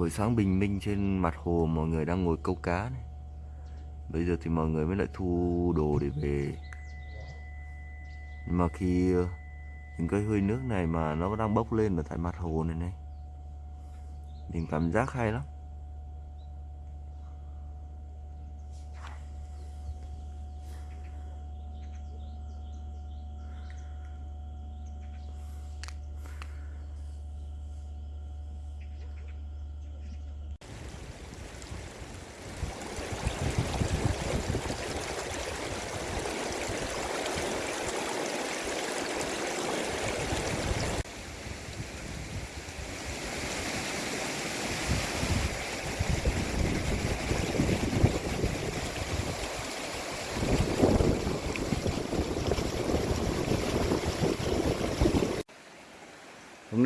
Buổi sáng bình minh trên mặt hồ, mọi người đang ngồi câu cá này. Bây giờ thì mọi người mới lại thu đồ để về. Nhưng mà khi ờ, những cái hơi nước này mà nó đang bốc lên ở tại mặt hồ này này. Mình cảm giác hay lắm.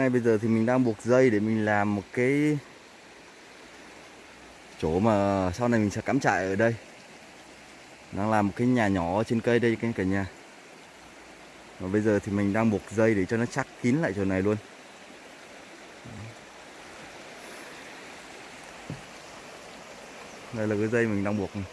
Nay bây giờ thì mình đang buộc dây để mình làm một cái chỗ mà sau này mình sẽ cắm trại ở đây. Đang làm một cái nhà nhỏ trên cây đây cả nhà. Và bây giờ thì mình đang buộc dây để cho nó chắc kín lại chỗ này luôn. Đây là cái dây mình đang buộc này.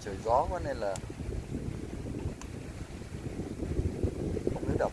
Trời gió quá nên là không nước độc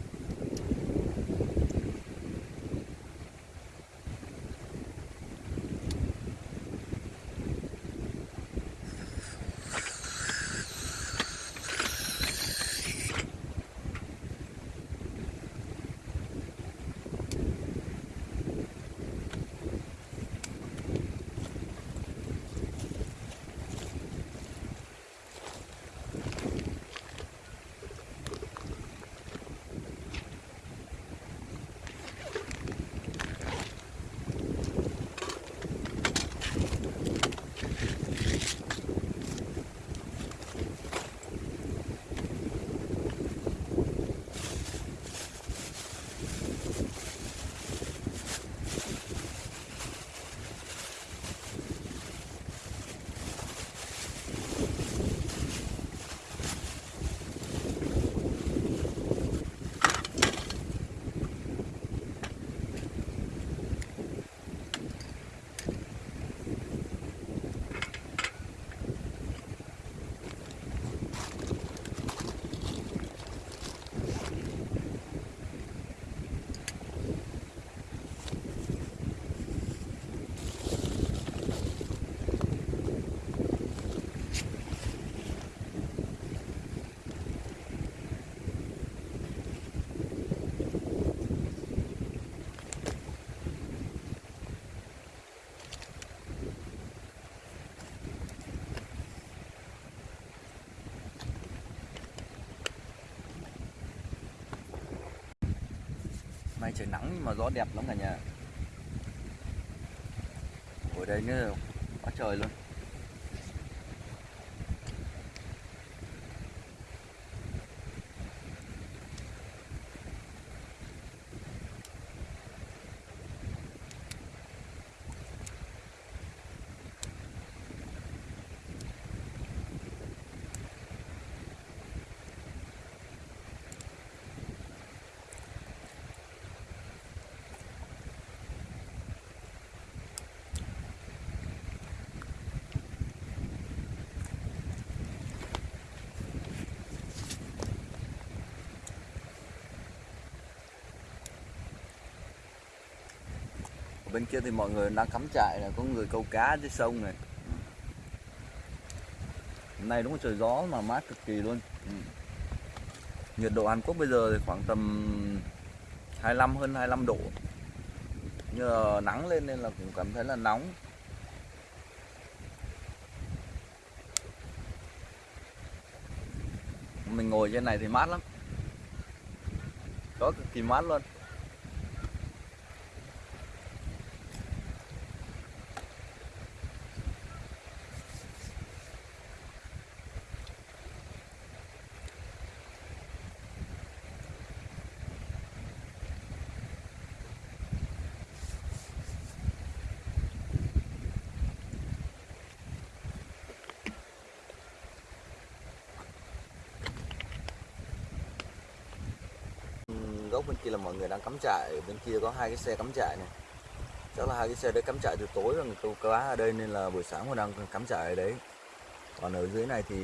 Nay trời nắng nhưng mà gió đẹp lắm cả nhà. Ở đây nữa, quá trời luôn. Bên kia thì mọi người đang cắm trại này có người câu cá dưới sông này. Hôm nay đúng là trời gió mà mát cực kỳ luôn. Ừ. nhiệt độ Hàn Quốc bây giờ thì khoảng tầm 25 hơn 25 độ. Nhưng nắng lên nên là cũng cảm thấy là nóng. Mình ngồi trên này thì mát lắm. Có cực kỳ mát luôn góc bên kia là mọi người đang cắm trại, bên kia có hai cái xe cắm trại này. Chắc là hai cái xe đấy cắm trại từ tối rồi, câu cá ở đây nên là buổi sáng họ đang cắm trại ở đấy. Còn ở dưới này thì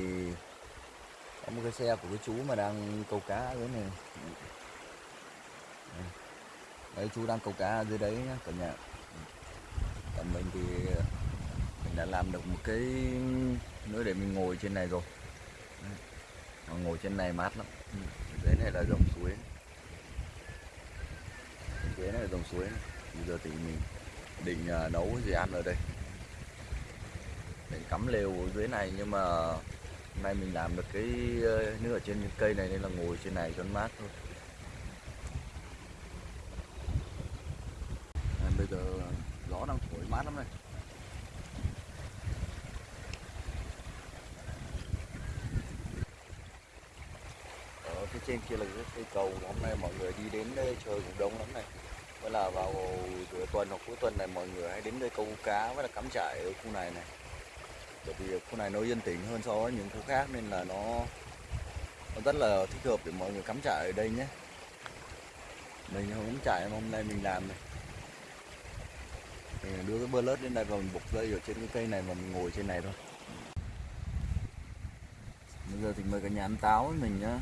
có một cái xe của cái chú mà đang câu cá ở dưới này. Đấy, chú đang câu cá ở dưới đấy nhá, cả nhà. Còn mình thì mình đã làm được một cái nơi để mình ngồi trên này rồi. Đấy. ngồi trên này mát lắm. Dưới này là dòng suối dưới này là dòng suối này. bây giờ thì mình định à, nấu cái gì ăn ở đây. Định cắm lều ở dưới này nhưng mà hôm nay mình làm được cái ờ, nước ở trên cây này nên là ngồi trên này cho nó mát thôi. À, bây giờ gió đang thổi mát lắm này. Ở phía trên kia là cái cây cầu hôm nay mọi người đi đến đây chơi cũng đông lắm này. Đó là vào giữa tuần hoặc cuối tuần này mọi người hãy đến đây câu cá với là cắm trại ở khu này này. Bởi vì khu này nó yên tĩnh hơn so với những khu khác nên là nó, nó rất là thích hợp để mọi người cắm trại ở đây nhé. Mình không cắm trại mà hôm nay mình làm này. Mình đưa cái bơ lết đến đây và mình buộc dây ở trên cái cây này và mình ngồi trên này thôi. Bây giờ thì mời cả nhà ăn táo với mình nhá.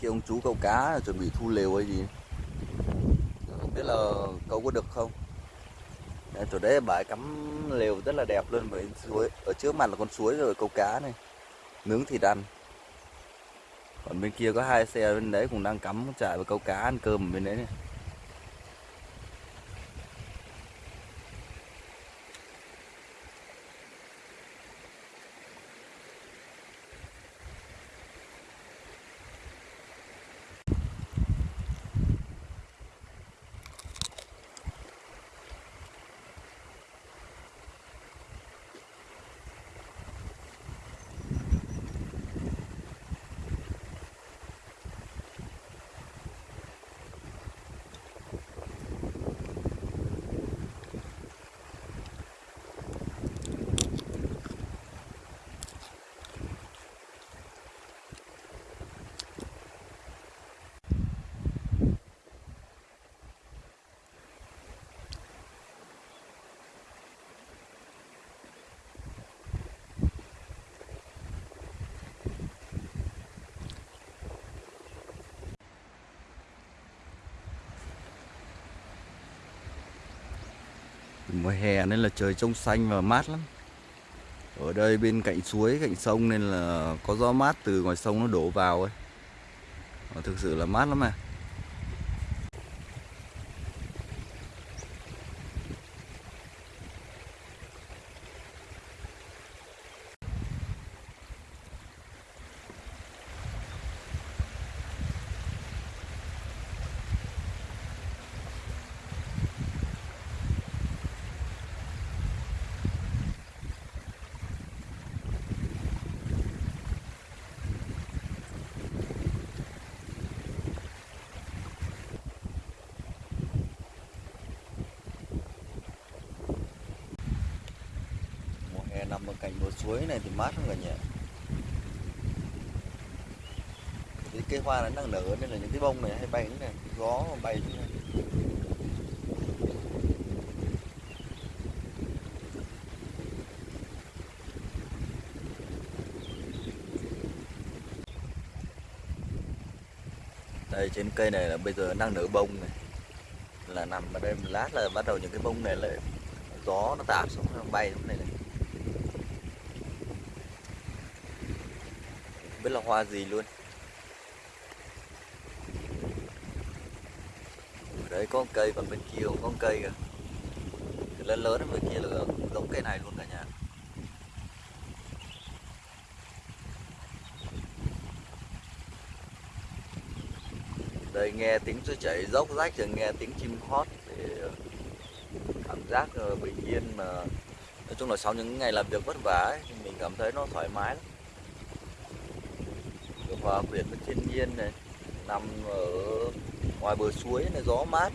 Kia ông chú câu cá chuẩn bị thu lều hay gì. Không biết là câu có được không. Đấy, chỗ đấy bãi cắm lều rất là đẹp luôn với suối. Ở trước mặt là con suối rồi câu cá này. Nướng thịt ăn. Còn bên kia có hai xe bên đấy cũng đang cắm trại và câu cá ăn cơm ở bên đấy này. Mùa hè nên là trời trong xanh và mát lắm. Ở đây bên cạnh suối, cạnh sông nên là có gió mát từ ngoài sông nó đổ vào ấy. Ờ, thực sự là mát lắm à. Nằm ở cạnh bờ suối này thì mát hơn cả nhỉ. Cái cây hoa nó đang nở nên là những cái bông này hay bay như này, gió mà bay như này. Đây, trên cây này là bây giờ đang nở bông này. Là nằm ở đây một lát là bắt đầu những cái bông này lại, gió nó tạt xuống, nó bay xuống này này không biết là hoa gì luôn. Ở đấy có một cây còn bên kia cũng có một cây kìa. Cái lớn lớn ở bên kia là giống cây này luôn cả nhà. Đây nghe tiếng suối chảy dốc rách rồi nghe tiếng chim hót để ờ, cảm giác ờ, bình yên mà. Nói chung là sau những ngày làm việc vất vả ấy, thì mình cảm thấy nó thoải mái lắm và hòa thiên nhiên này nằm ở ngoài bờ suối này gió mát.